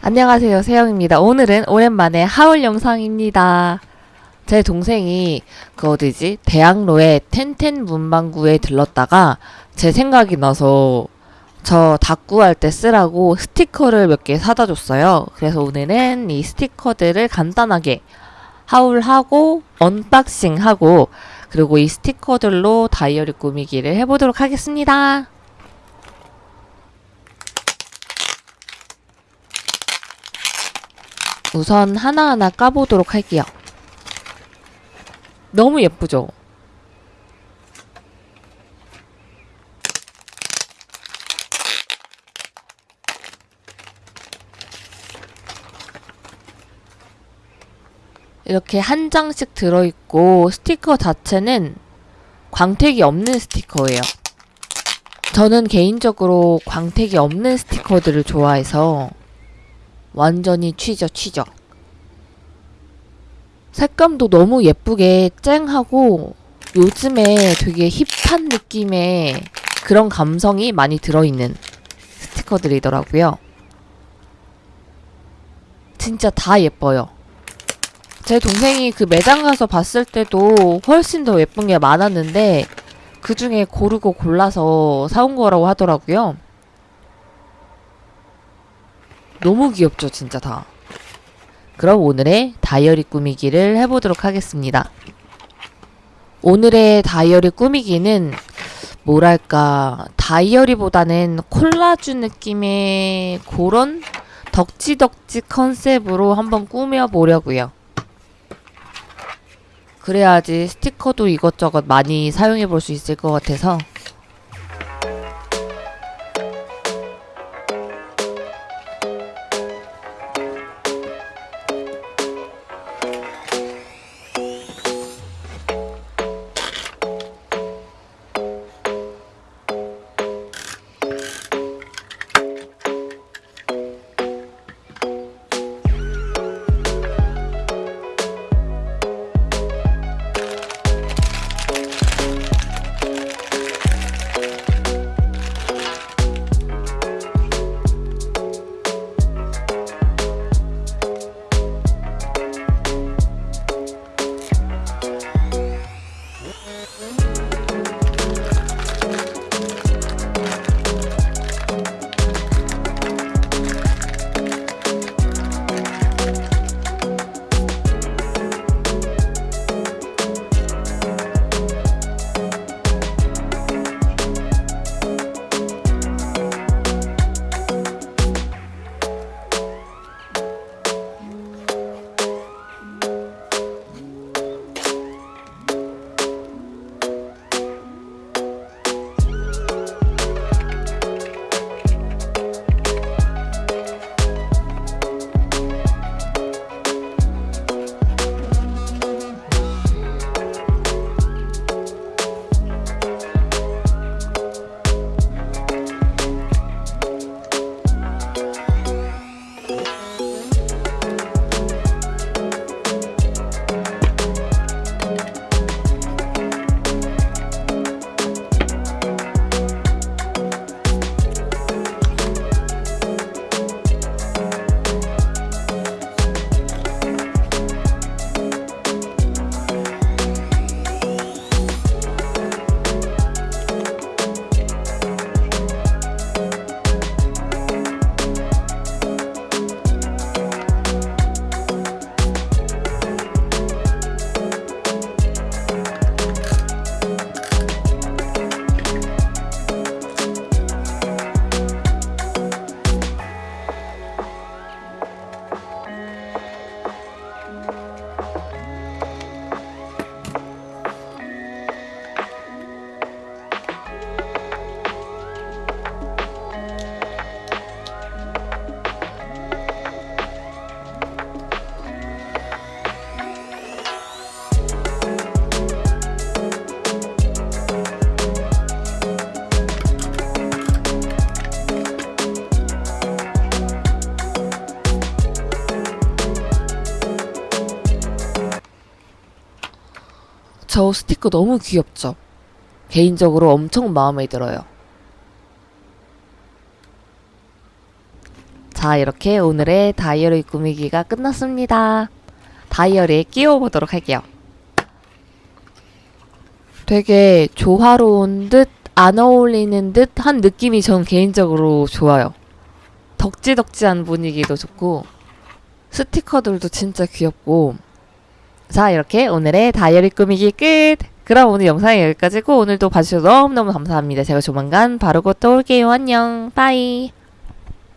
안녕하세요. 세영입니다. 오늘은 오랜만에 haul 영상입니다. 제 동생이 그 어디지? 대학로의 텐텐 문방구에 들렀다가 제 생각이 나서 저 다꾸할 때 쓰라고 스티커를 몇 개 사다 줬어요. 그래서 오늘은 이 스티커들을 간단하게 haul하고 unboxing하고 그리고 이 스티커들로 다이어리 꾸미기를 해보도록 하겠습니다 우선 하나하나 까보도록 할게요. 너무 예쁘죠? 이렇게 한 장씩 들어있고 스티커 자체는 광택이 없는 스티커예요. 저는 개인적으로 광택이 없는 스티커들을 좋아해서 완전히 취죠 취죠 색감도 너무 예쁘게 쨍하고 요즘에 되게 힙한 느낌의 그런 감성이 많이 들어있는 스티커들이더라고요. 진짜 다 예뻐요. 제 동생이 그 매장 가서 봤을 때도 훨씬 더 예쁜 게 많았는데 그 중에 고르고 골라서 사온 거라고 하더라고요 너무 귀엽죠 진짜 다. 그럼 오늘의 다이어리 꾸미기를 해보도록 하겠습니다. 오늘의 다이어리 꾸미기는 뭐랄까 다이어리보다는 콜라주 느낌의 그런 덕지덕지 컨셉으로 한번 꾸며보려고요. 그래야지 스티커도 이것저것 많이 사용해볼 수 있을 것 같아서 저 스티커 너무 귀엽죠? 개인적으로 엄청 마음에 들어요. 자, 이렇게 오늘의 다이어리 꾸미기가 끝났습니다. 다이어리에 끼워보도록 할게요. 되게 조화로운 듯, 안 어울리는 듯 한 느낌이 전 개인적으로 좋아요. 덕지덕지한 분위기도 좋고, 스티커들도 진짜 귀엽고. 자, 이렇게 오늘의 다이어리 꾸미기 끝! 그럼 오늘 영상이 여기까지고, 오늘도 봐주셔서 너무너무 감사합니다. 제가 조만간 바르고 또 올게요. 안녕. 빠이.